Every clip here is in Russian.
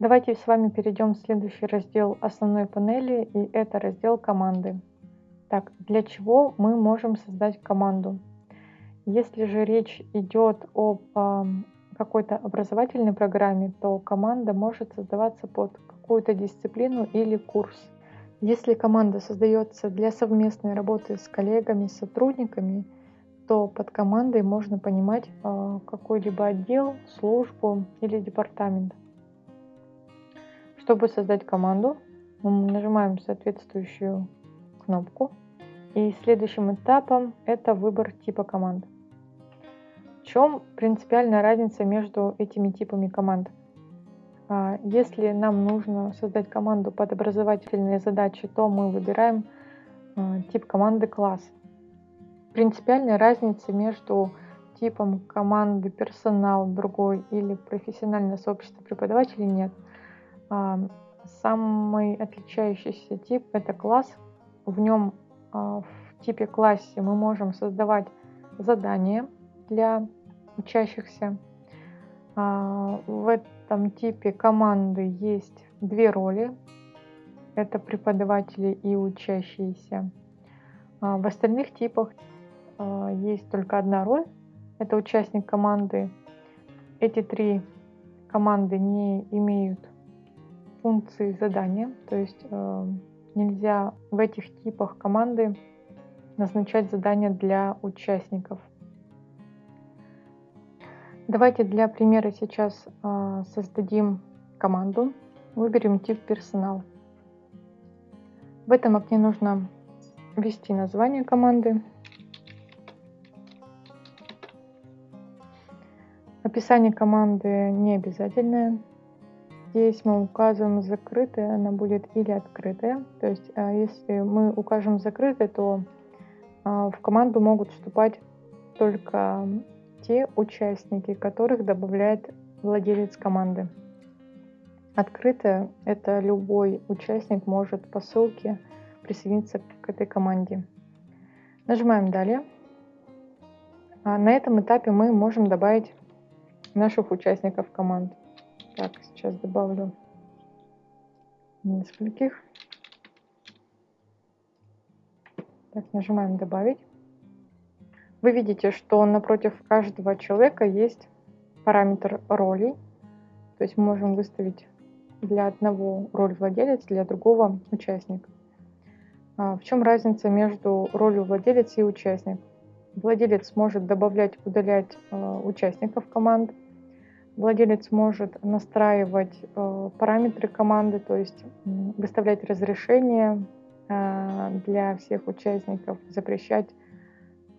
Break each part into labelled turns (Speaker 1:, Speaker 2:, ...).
Speaker 1: Давайте с вами перейдем в следующий раздел основной панели, и это раздел команды. Так, для чего мы можем создать команду? Если же речь идет об какой-то образовательной программе, то команда может создаваться под какую-то дисциплину или курс. Если команда создается для совместной работы с коллегами, сотрудниками, то под командой можно понимать э, какой-либо отдел, службу или департамент. Чтобы создать команду, мы нажимаем соответствующую кнопку. И следующим этапом это выбор типа команд. В чем принципиальная разница между этими типами команд? А, если нам нужно создать команду под образовательные задачи, то мы выбираем а, тип команды класс. Принципиальной разницы между типом команды персонал другой или профессиональное сообщество преподавателей нет. А, самый отличающийся тип это класс. В нем в типе классе мы можем создавать задания для учащихся. А, в этом типе команды есть две роли. Это преподаватели и учащиеся. А, в остальных типах а, есть только одна роль. Это участник команды. Эти три команды не имеют функции задания. То есть нельзя в этих типах команды назначать задания для участников. Давайте для примера сейчас э, создадим команду. Выберем тип персонал. В этом окне нужно ввести название команды. Описание команды не обязательное. Здесь мы указываем закрытая, она будет или открытая. То есть, э, если мы укажем закрытая, то э, в команду могут вступать только те участники, которых добавляет владелец команды. Открытое – это любой участник может по ссылке присоединиться к этой команде. Нажимаем «Далее». А на этом этапе мы можем добавить наших участников команд. Так, сейчас добавлю нескольких. Так, нажимаем «Добавить». Вы видите, что напротив каждого человека есть параметр ролей. То есть мы можем выставить для одного роль владелец, для другого участник. А в чем разница между ролью владелец и участник? Владелец может добавлять, удалять э, участников команд. Владелец может настраивать э, параметры команды, то есть выставлять разрешения э, для всех участников, запрещать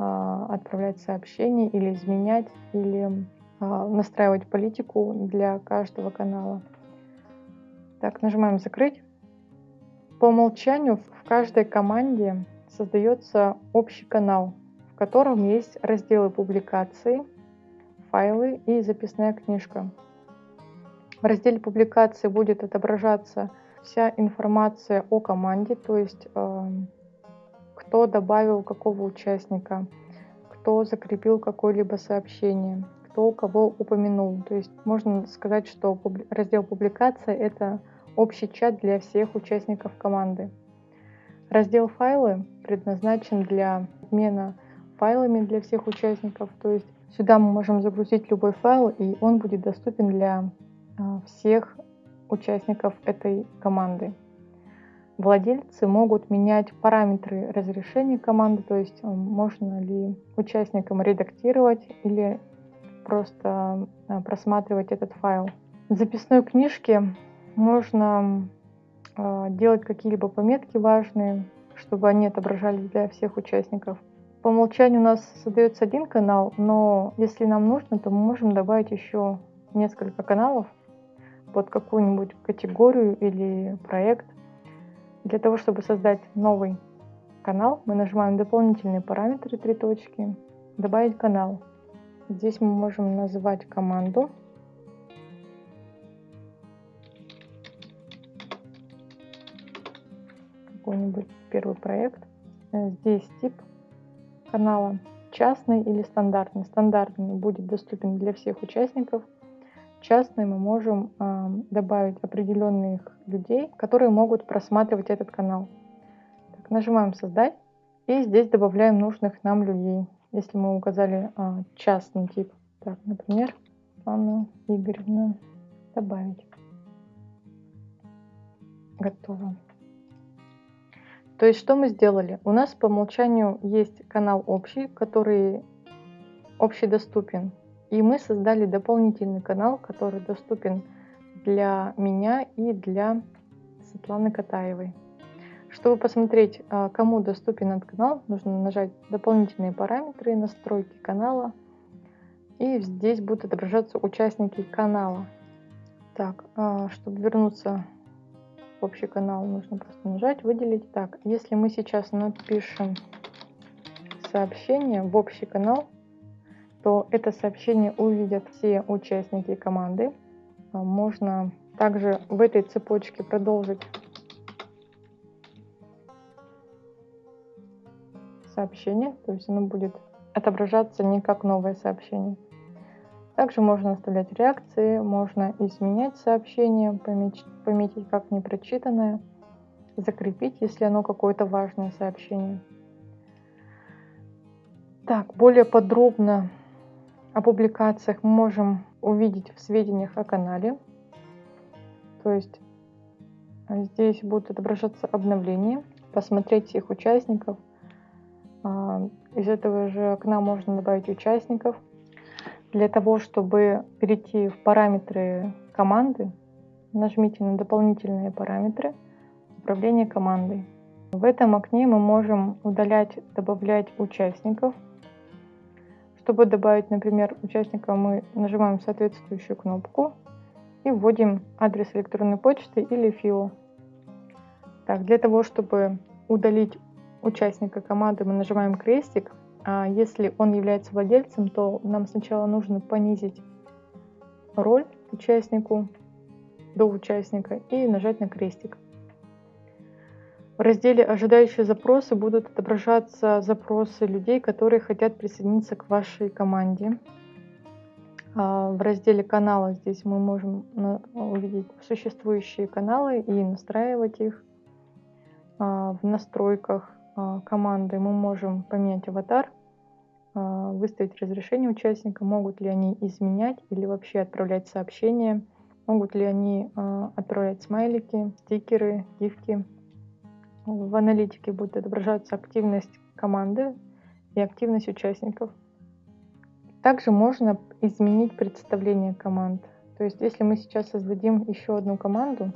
Speaker 1: а, отправлять сообщения или изменять, или настраивать политику для каждого канала. Так, нажимаем «Закрыть». По умолчанию в каждой команде создается общий канал, в котором есть разделы публикации, файлы и записная книжка. В разделе публикации будет отображаться вся информация о команде, то есть кто добавил какого участника, кто закрепил какое-либо сообщение, кто кого упомянул. То есть можно сказать, что раздел публикация – это общий чат для всех участников команды. Раздел файлы предназначен для обмена файлами для всех участников. То есть сюда мы можем загрузить любой файл, и он будет доступен для а, всех участников этой команды. Владельцы могут менять параметры разрешения команды, то есть э, можно ли участникам редактировать или просто э, просматривать этот файл. В записной книжке можно э, делать какие-либо пометки важные, чтобы они отображались для всех участников. По умолчанию у нас создается один канал, но если нам нужно, то мы можем добавить еще несколько каналов под какую-нибудь категорию или проект. Для того, чтобы создать новый канал, мы нажимаем дополнительные параметры, три точки, добавить канал. Здесь мы можем назвать команду. Какой-нибудь первый проект. Здесь тип канала частный или стандартный. Стандартный будет доступен для всех участников. частный мы можем э, добавить определенных людей, которые могут просматривать этот канал. Так, нажимаем «Создать» и здесь добавляем нужных нам людей. Если мы указали э, частный тип, так, например, Анна Игоревна, добавить. Готово. То есть что мы сделали? У нас по умолчанию есть канал общий, который общедоступен. И мы создали дополнительный канал, который доступен для меня и для Светланы Катаевой. Чтобы посмотреть, а, кому доступен этот канал, нужно нажать дополнительные параметры, настройки канала. И здесь будут отображаться участники канала. Так, а, чтобы вернуться общий канал, нужно просто нажать, выделить. Так, если мы сейчас напишем сообщение в общий канал, то это сообщение увидят все участники команды. А, можно также в этой цепочке продолжить сообщение, то есть оно будет отображаться не как новое сообщение. Также можно оставлять реакции, можно изменять сообщение, пометить, как непрочитанное, закрепить, если оно какое-то важное сообщение. Так, более подробно о публикациях мы можем увидеть в сведениях о канале. То есть а, здесь будут отображаться обновления, посмотреть всех участников. А, из этого же окна можно добавить участников. Для того, чтобы перейти в параметры команды, нажмите на дополнительные параметры управления командой. В этом окне мы можем удалять, добавлять участников – чтобы добавить, например, участника, мы нажимаем соответствующую кнопку и вводим адрес электронной почты или ФИО. Так, для того, чтобы удалить участника команды, мы нажимаем крестик. А если он является владельцем, то нам сначала нужно понизить роль участнику до участника и нажать на крестик. В разделе «Ожидающие запросы» будут отображаться запросы людей, которые хотят присоединиться к вашей команде. А, в разделе «Каналы» здесь мы можем увидеть существующие каналы и настраивать их. А, в настройках а, команды мы можем поменять аватар, выставить разрешение участника, могут ли они изменять или вообще отправлять сообщения, могут ли они отправлять смайлики, стикеры, гифки в аналитике будет отображаться активность команды и активность участников. Также можно изменить представление команд. То есть если мы сейчас создадим еще одну команду,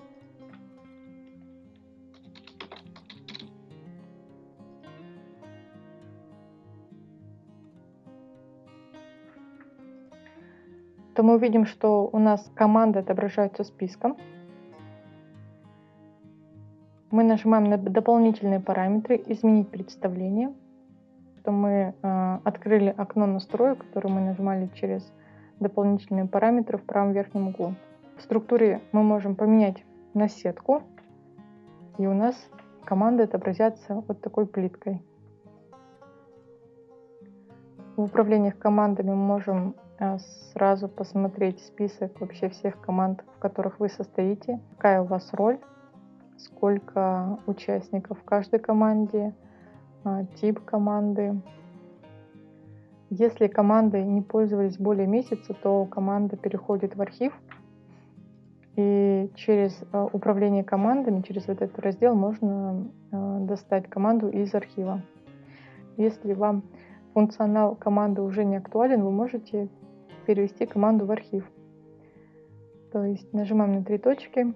Speaker 1: то мы увидим, что у нас команда отображается списком. Мы нажимаем на дополнительные параметры «Изменить представление», что мы э, открыли окно настроек, которое мы нажимали через дополнительные параметры в правом верхнем углу. В структуре мы можем поменять на сетку, и у нас команды отобразятся вот такой плиткой. В управлениях командами мы можем сразу посмотреть список вообще всех команд, в которых вы состоите, какая у вас роль, сколько участников в каждой команде, а, тип команды. Если командой не пользовались более месяца, то команда переходит в архив. И через а, управление командами, через этот раздел можно достать команду из архива. Если вам функционал команды уже не актуален, вы можете перевести команду в архив. То есть нажимаем на три точки,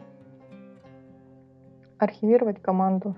Speaker 1: архивировать команду.